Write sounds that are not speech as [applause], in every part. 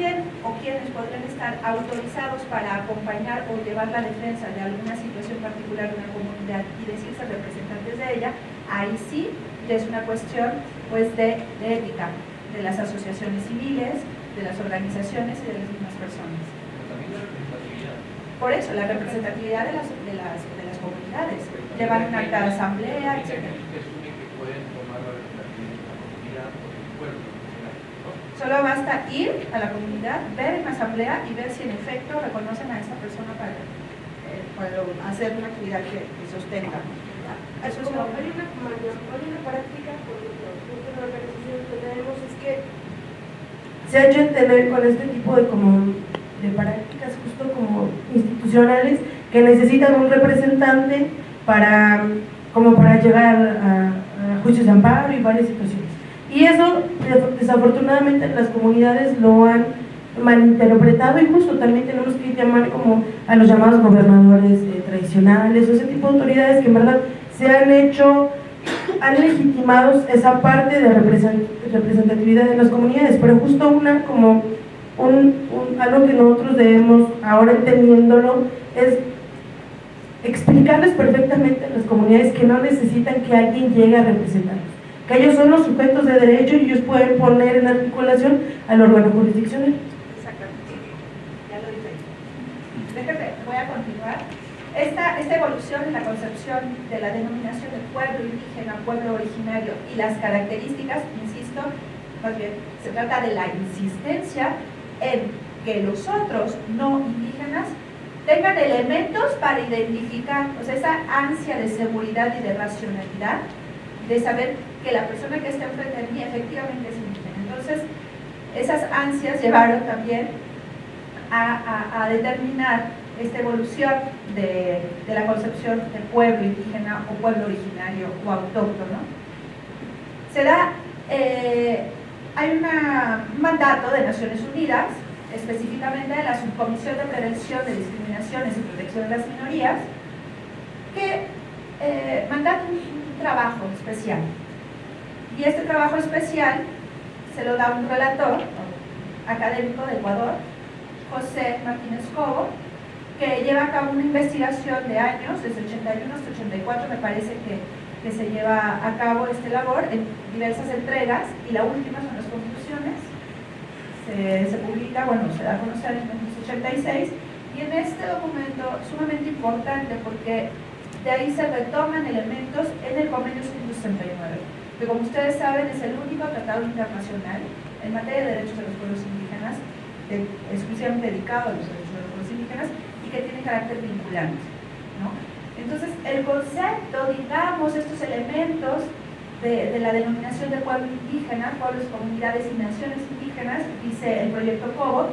quién o quiénes podrían estar autorizados para acompañar o llevar la defensa de alguna situación particular de una comunidad y decirse representantes de ella, ahí sí es una cuestión pues, de, ética de las asociaciones civiles, de las organizaciones y de las mismas personas. Por eso, la representatividad de las, de las, de las comunidades, llevar una acta de asamblea, etc. Solo basta ir a la comunidad, ver en la asamblea y ver si en efecto reconocen a esta persona para, eh, hacer una actividad que, sostenga. Eso es Como hay, una, hay una práctica, por la organización que tenemos es que se ha hecho entender con este tipo de, como, de prácticas justo como institucionales que necesitan un representante para, como para llegar a, a juicios de amparo y varias situaciones. Y eso, desafortunadamente, las comunidades lo han malinterpretado y justo también tenemos que llamar como a los llamados gobernadores eh, tradicionales o ese tipo de autoridades que en verdad se han hecho, han legitimado esa parte de representatividad de las comunidades, pero justo una como un, algo que nosotros debemos, ahora entendiéndolo, es explicarles perfectamente a las comunidades que no necesitan que alguien llegue a representarlos que ellos son los sujetos de derecho y ellos pueden poner en articulación al órgano jurisdiccional. Exactamente, ya lo dije. Déjame, voy a continuar. Esta, esta evolución en la concepción de la denominación de pueblo indígena, pueblo originario y las características, insisto, más bien, se trata de la insistencia en que los otros no indígenas tengan elementos para identificar, o sea, esa ansia de seguridad y de racionalidad, de saber que la persona que está enfrente de mí efectivamente es indígena. Entonces, esas ansias llevaron también a, determinar esta evolución de, la concepción de pueblo indígena o pueblo originario o autóctono. Se da, eh, hay un mandato de Naciones Unidas, específicamente de la Subcomisión de Prevención de Discriminaciones y Protección de las Minorías, que eh, un trabajo especial y este trabajo especial se lo da un relator académico de Ecuador, José Martínez Cobo, que lleva a cabo una investigación de años, desde 81 hasta 84 me parece que, que se lleva a cabo esta labor en diversas entregas y la última son las conclusiones. Se, publica, bueno, se da a conocer en 1986 y en este documento sumamente importante porque de ahí se retoman elementos en el convenio 169 que como ustedes saben es el único tratado internacional en materia de derechos de los pueblos indígenas, exclusivamente dedicado a los derechos de los pueblos indígenas y que tiene carácter vinculante. Entonces, el concepto, digamos, estos elementos de, la denominación de pueblo indígena, pueblos, comunidades y naciones indígenas, dice el proyecto COBO,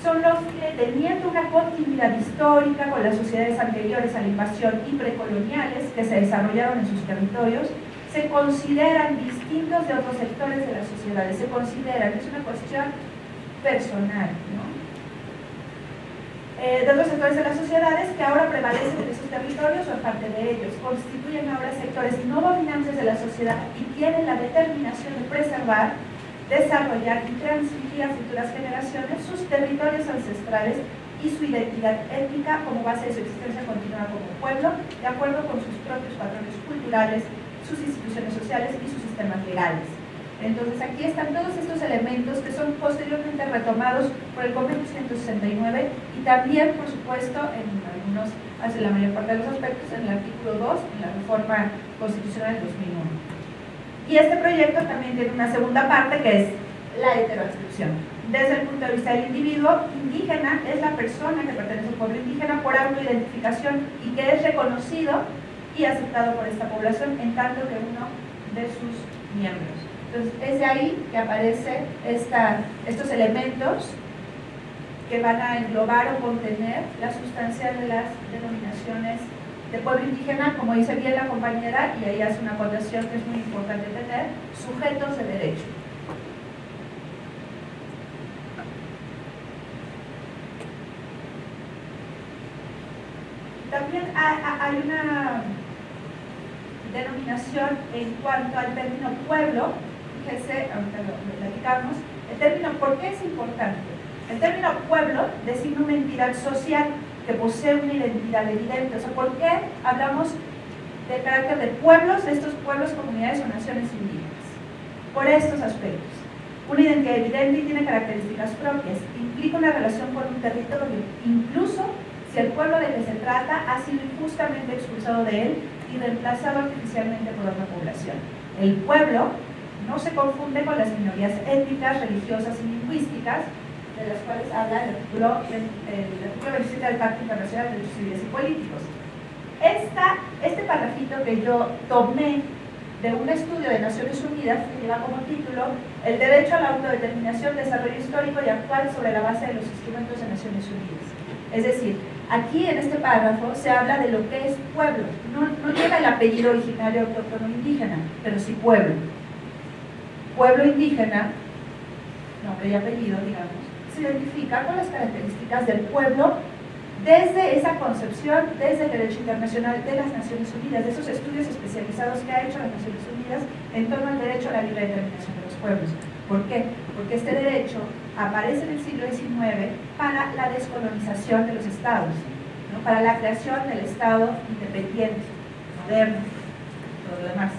son los que, teniendo una continuidad histórica con las sociedades anteriores a la invasión y precoloniales que se desarrollaron en sus territorios, se consideran distintos de otros sectores de las sociedades, se consideran, es una cuestión personal, ¿no? Eh, de otros sectores de las sociedades que ahora prevalecen en esos territorios o en parte de ellos, constituyen ahora sectores no dominantes de la sociedad y tienen la determinación de preservar, desarrollar y transmitir a futuras generaciones sus territorios ancestrales y su identidad étnica como base de su existencia continua como pueblo, de acuerdo con sus propios patrones culturales, sus instituciones sociales y sus sistemas legales. Entonces aquí están todos estos elementos que son posteriormente retomados por el Convenio 169 y también, por supuesto, en algunos, hace la mayor parte de los aspectos, en el artículo 2, en la reforma constitucional del 2001. Y este proyecto también tiene una segunda parte que es la heteroadscripción. Desde el punto de vista del individuo, indígena es la persona que pertenece a un pueblo indígena por autoidentificación y que es reconocido y aceptado por esta población en tanto que uno de sus miembros. Entonces, es de ahí que aparecen estos elementos que van a englobar o contener la sustancia de las denominaciones de pueblo indígena, como dice bien la compañera, y ahí hace una acotación que es muy importante tener, sujetos de derecho. También hay una denominación en cuanto al término pueblo, fíjese, ahorita lo, platicamos, El término, ¿por qué es importante? El término pueblo designa una entidad social que posee una identidad evidente. O sea, ¿por qué hablamos del carácter de pueblos, de estos pueblos, comunidades o naciones indígenas? Por estos aspectos. Una identidad evidente tiene características propias. Implica una relación con un territorio, incluso si el pueblo de que se trata ha sido injustamente expulsado de él y reemplazado artificialmente por otra población. El pueblo no se confunde con las minorías étnicas, religiosas y lingüísticas, de las cuales habla el artículo, el, 27 del Pacto Internacional de Derechos Civiles y Políticos. Esta, este parrafito que yo tomé de un estudio de Naciones Unidas que lleva como título El derecho a la autodeterminación, desarrollo histórico y actual sobre la base de los instrumentos de Naciones Unidas. Es decir, aquí en este párrafo se habla de lo que es pueblo. No, no lleva el apellido originario autóctono indígena, pero sí pueblo. Pueblo indígena, nombre y apellido, digamos, se identifica con las características del pueblo desde esa concepción, desde el derecho internacional de las Naciones Unidas, de esos estudios especializados que ha hecho las Naciones Unidas en torno al derecho a la libre determinación de los pueblos. ¿Por qué? Porque este derecho aparece en el siglo XIX para la descolonización de los estados, para la creación del estado independiente, moderno, todo lo demás.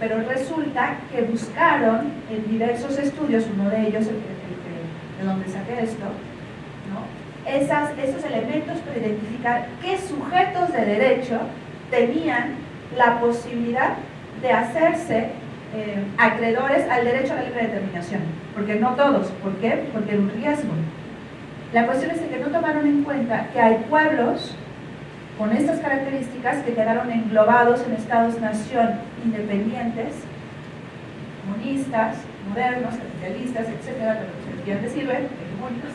Pero resulta que buscaron en diversos estudios, uno de ellos, de donde saqué esto, Esas, esos elementos para identificar qué sujetos de derecho tenían la posibilidad de hacerse eh, acreedores al derecho a la libre determinación. Porque no todos. ¿Por qué? Porque era un riesgo. La cuestión es que no tomaron en cuenta que hay pueblos con estas características que quedaron englobados en estados-nación independientes, comunistas, modernos, capitalistas, etcétera, lo que quieran decirle, hegemónicos,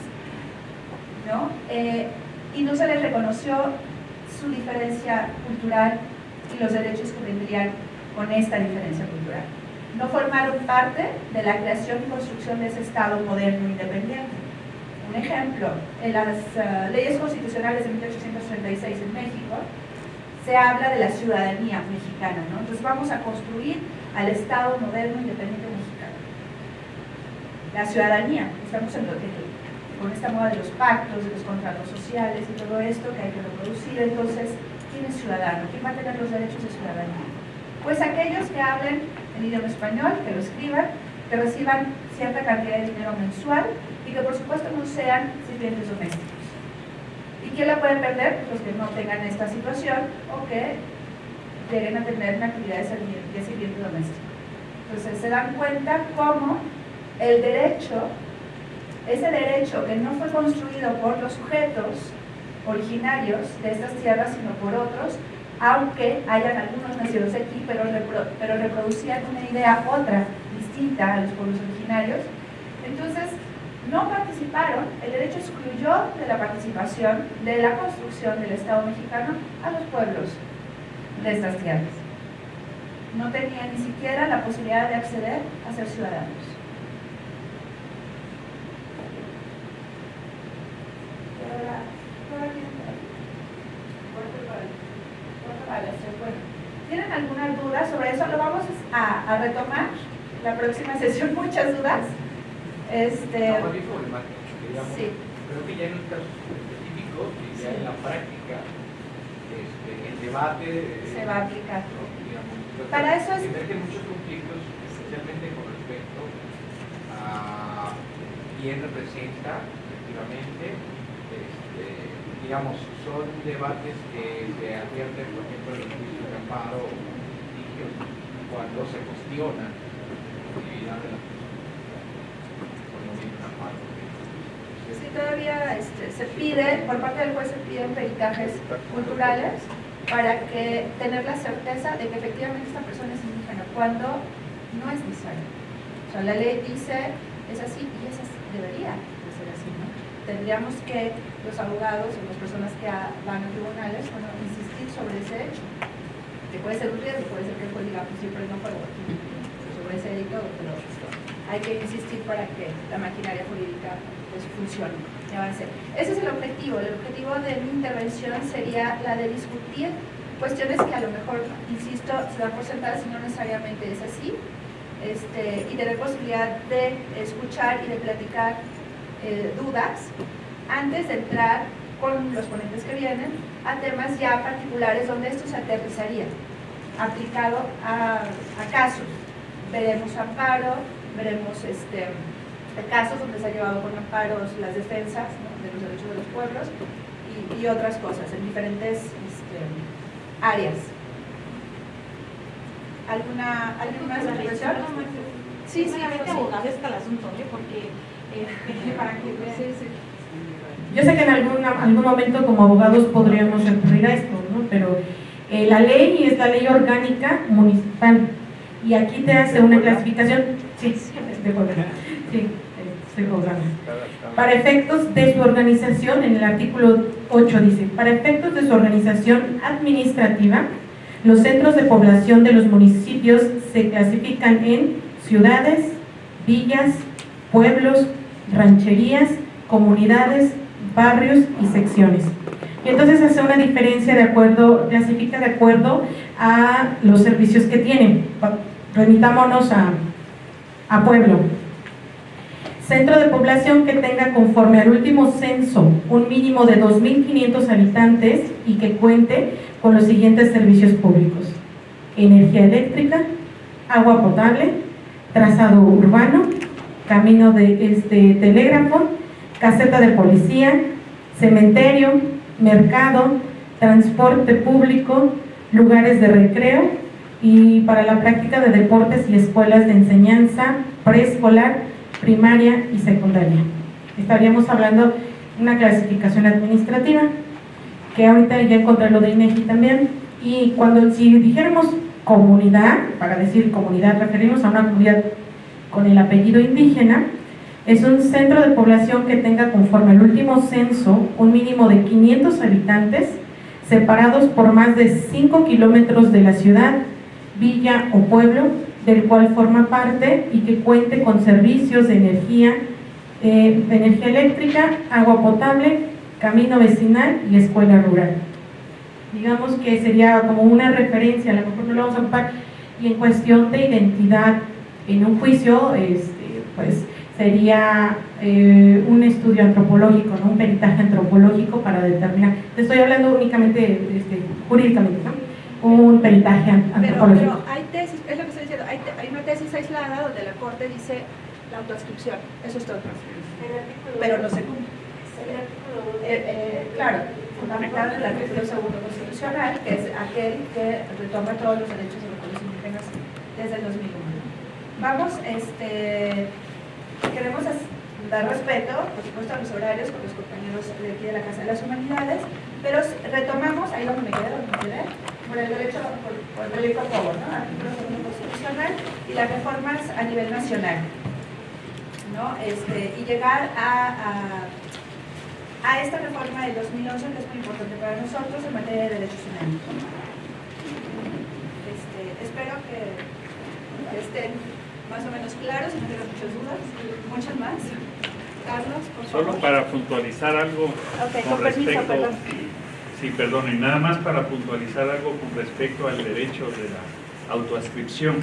¿no? Eh, y no se les reconoció su diferencia cultural y los derechos que vendrían con esta diferencia cultural. No formaron parte de la creación y construcción de ese Estado moderno e independiente un ejemplo, en las eh, leyes constitucionales de 1836 en México, se habla de la ciudadanía mexicana, ¿no? Entonces vamos a construir al Estado moderno independiente mexicano. La ciudadanía, estamos en lo que, con esta moda de los pactos, de los contratos sociales y todo esto que hay que reproducir, entonces, ¿quién es ciudadano? ¿Quién va a tener los derechos de ciudadanía? Pues aquellos que hablen el idioma español, que lo escriban, que reciban cierta cantidad de dinero mensual y que por supuesto no sean sirvientes domésticos. ¿Y quién la puede perder? Los que no tengan esta situación o que lleguen a tener una actividad de sirviente doméstico. Entonces se dan cuenta cómo el derecho, ese derecho que no fue construido por los sujetos originarios de estas tierras, sino por otros, aunque hayan algunos nacidos aquí, pero, pero reproducían una idea otra, distinta a los pueblos originarios. Entonces, no participaron, el derecho excluyó de la participación de la construcción del Estado mexicano a los pueblos de estas tierras. No tenían ni siquiera la posibilidad de acceder a ser ciudadanos. ¿Tienen alguna duda sobre eso? Lo vamos a, a retomar la próxima [laughs] sesión. Muchas dudas. Este, no, muy problemático, digamos. Sí. Creo que ya en los casos específicos y ya en la práctica, este, el debate se va a aplicar. Digamos, Para eso es... Emergen muchos conflictos, especialmente con respecto a quién representa, efectivamente. Este, digamos, son debates que se advierten, por ejemplo, en los juicios de amparo cuando se cuestiona la actividad de la todavía este, se pide, por parte del juez se piden peritajes culturales para que tener la certeza de que efectivamente esta persona es indígena, cuando no es necesario. O sea, la ley dice, es así y es así, debería de ser así, ¿no? Tendríamos que los abogados o las personas que van a tribunales, bueno, insistir sobre ese hecho. Puede ser un riesgo, puede ser que el juez diga, pues siempre no fue sobre ese delito, pero hay que insistir para que la maquinaria jurídica su función y avance. Ese es el objetivo. El objetivo de mi intervención sería la de discutir cuestiones que a lo mejor, insisto, se dan por sentadas y no necesariamente es así, este, y tener posibilidad de escuchar y de platicar eh, dudas antes de entrar con los ponentes que vienen a temas ya particulares donde esto se aterrizaría aplicado a, casos. Veremos amparo, veremos este, casos donde se ha llevado con amparos las defensas de los derechos de los pueblos y, otras cosas en diferentes este, áreas. ¿Alguna, ¿Alguna expresión? Sí, sí, abogado está el asunto, porque para que Yo sé que en algún, algún momento como abogados podríamos recurrir a esto, ¿no? pero eh, la ley es la ley orgánica municipal y aquí te hace una clasificación. Sí, estoy Sí, estoy Para efectos de su organización, en el artículo 8 dice, para efectos de su organización administrativa, los centros de población de los municipios se clasifican en ciudades, villas, pueblos, rancherías, comunidades, barrios y secciones. Y entonces hace una diferencia de acuerdo, clasifica de acuerdo a los servicios que tienen. Remitámonos a, a pueblo. Centro de población que tenga conforme al último censo un mínimo de 2.500 habitantes y que cuente con los siguientes servicios públicos. Energía eléctrica, agua potable, trazado urbano, camino de este, telégrafo, caseta de policía, cementerio, mercado, transporte público, lugares de recreo y para la práctica de deportes y escuelas de enseñanza preescolar, primaria y secundaria. Estaríamos hablando de una clasificación administrativa, que ahorita ya encontré lo de INEGI también, y cuando si dijéramos comunidad, para decir comunidad, referimos a una comunidad con el apellido indígena, es un centro de población que tenga conforme al último censo un mínimo de 500 habitantes separados por más de 5 kilómetros de la ciudad, villa o pueblo del cual forma parte y que cuente con servicios de energía, eh, de energía eléctrica, agua potable, camino vecinal y escuela rural. Digamos que sería como una referencia, a lo mejor no lo vamos a ocupar, y en cuestión de identidad en un juicio, este, pues sería eh, un estudio antropológico, ¿no? un peritaje antropológico para determinar, te estoy hablando únicamente este, jurídicamente, ¿no? un peritaje antropológico. Pero, hay tesis, es lo que estoy diciendo, hay, hay, una tesis aislada donde la Corte dice la autoascripción, eso es todo. Pero no se cumple. Eh, eh, claro, fundamentado en el artículo segundo constitucional, que es aquel que retoma todos los derechos de los pueblos indígenas desde el 2001. Vamos, este queremos dar respeto, por supuesto, a los horarios con los compañeros de aquí de la Casa de las Humanidades, pero retomamos, ahí donde me donde me quedé, por el derecho, por, por el derecho a favor, ¿no? Artículo constitucional y las reformas a nivel nacional, ¿no? Este, y llegar a, a, esta reforma del 2011 que es muy importante para nosotros en materia de derechos humanos. Este, espero que estén más o menos claro, si no tengo muchas dudas, muchas más. Carlos, por favor. Solo para puntualizar algo con, respecto... Sí, perdón, y nada más para puntualizar algo con respecto al derecho de la autoascripción,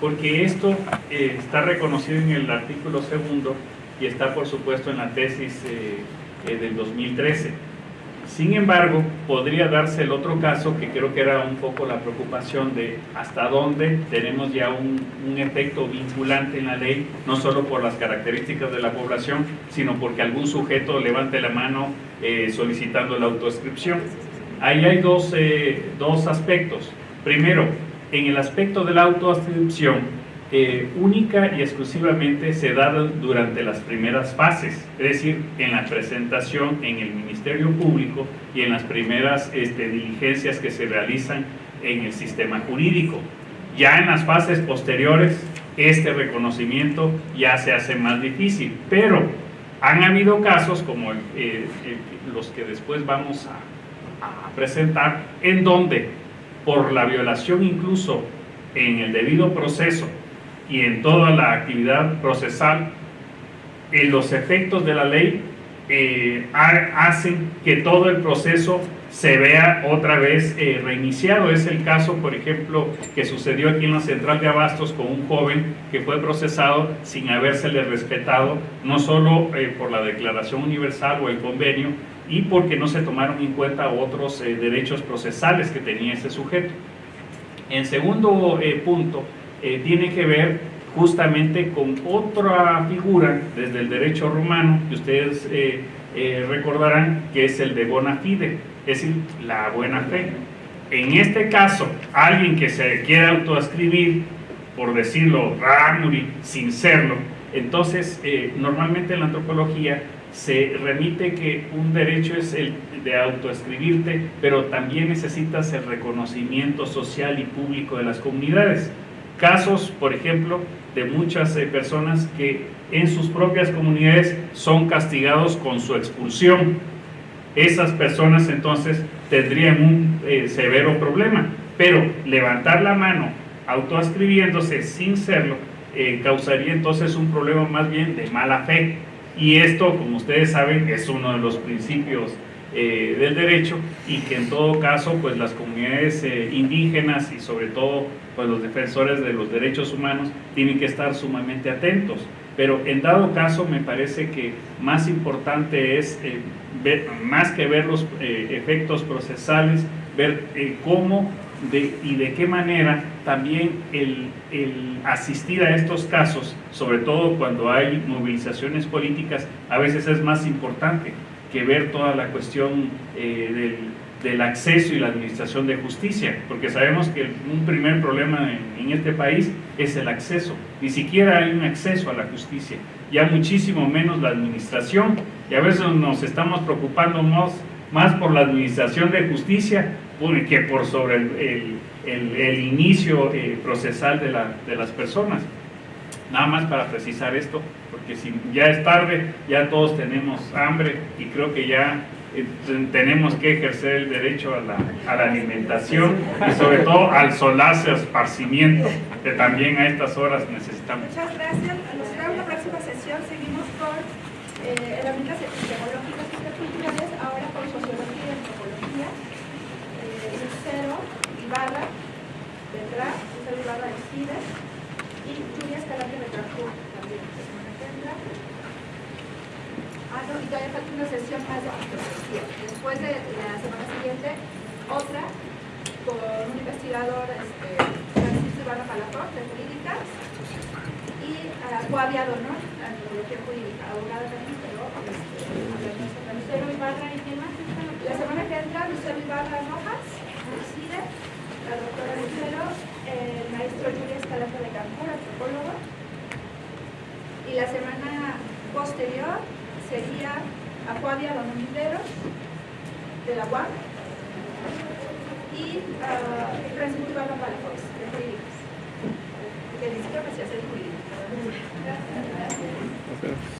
porque esto eh, está reconocido en el artículo segundo y está por supuesto en la tesis eh, eh, del 2013 sin embargo, podría darse el otro caso, que creo que era un poco la preocupación de hasta dónde tenemos ya un, efecto vinculante en la ley, no solo por las características de la población, sino porque algún sujeto levante la mano eh, solicitando la autoescripción. Ahí hay dos, eh, dos aspectos. Primero, en el aspecto de la autoascripción, eh, única y exclusivamente se da durante las primeras fases, es decir, en la presentación en el Ministerio Público y en las primeras este, diligencias que se realizan en el sistema jurídico. Ya en las fases posteriores, este reconocimiento ya se hace más difícil, pero han habido casos como los que después vamos a, a presentar, en donde por la violación incluso en el debido proceso y en toda la actividad procesal, en los efectos de la ley, eh, ha- hacen que todo el proceso se vea otra vez eh, reiniciado. Es el caso, por ejemplo, que sucedió aquí en la central de Abastos con un joven que fue procesado sin habérsele respetado, no solo eh, por la Declaración Universal o el convenio, y porque no se tomaron en cuenta otros eh, derechos procesales que tenía ese sujeto. En segundo eh, punto, eh, tiene que ver justamente con otra figura desde el derecho romano, que ustedes eh, eh, recordarán, que es el de bona fide, es decir, la buena fe. En este caso, alguien que se quiera autoascribir, por decirlo, Ramuri, sin serlo, entonces eh, normalmente en la antropología se remite que un derecho es el de autoescribirte, pero también necesitas el reconocimiento social y público de las comunidades. Casos, por ejemplo, de muchas eh, personas que en sus propias comunidades son castigados con su expulsión. Esas personas entonces tendrían un eh, severo problema, pero levantar la mano autoascribiéndose sin serlo eh, causaría entonces un problema más bien de mala fe. Y esto, como ustedes saben, es uno de los principios eh, del derecho y que en todo caso, pues las comunidades eh, indígenas y sobre todo pues los defensores de los derechos humanos tienen que estar sumamente atentos. Pero en dado caso me parece que más importante es, eh, ver, más que ver los efectos procesales, ver cómo de, y de qué manera también el asistir a estos casos, sobre todo cuando hay movilizaciones políticas, a veces es más importante que ver toda la cuestión eh, del, del acceso y la administración de justicia, porque sabemos que un primer problema en, en, este país es el acceso, ni siquiera hay un acceso a la justicia, ya muchísimo menos la administración, y a veces nos estamos preocupando más, más por la administración de justicia que por sobre el, el, inicio eh, procesal de, la, de las personas. Nada más para precisar esto, porque si ya es tarde, ya todos tenemos hambre y creo que ya eh, tenemos que ejercer el derecho a la, a la, alimentación y sobre todo al solaz esparcimiento que también a estas horas necesitamos. Muchas gracias. Nos vemos en la próxima sesión. Seguimos con eh, herramientas epistemológicas y culturales, ahora con sociología y antropología. Eh, Lucero Ibarra vendrá, Lucero Ibarra de CIDES y Julia Escalante de Carrefour también la semana que entra. Ah, no, y todavía falta una sesión más de antropología. Después de la semana siguiente, otra con un investigador, este, Francisco Ibarra Palafox, de jurídicas, y uh, coaviado, ¿no? Antropología jurídica, abogada también, pero este, Lucero Ibarra y quién más. La semana que entra, Lucero Ibarra Rojas, CIDE, la doctora Lucero, el maestro Julia Y la semana posterior sería Acuadia Don Oliveros, de la UAM, y uh, Francisco Palafox, de.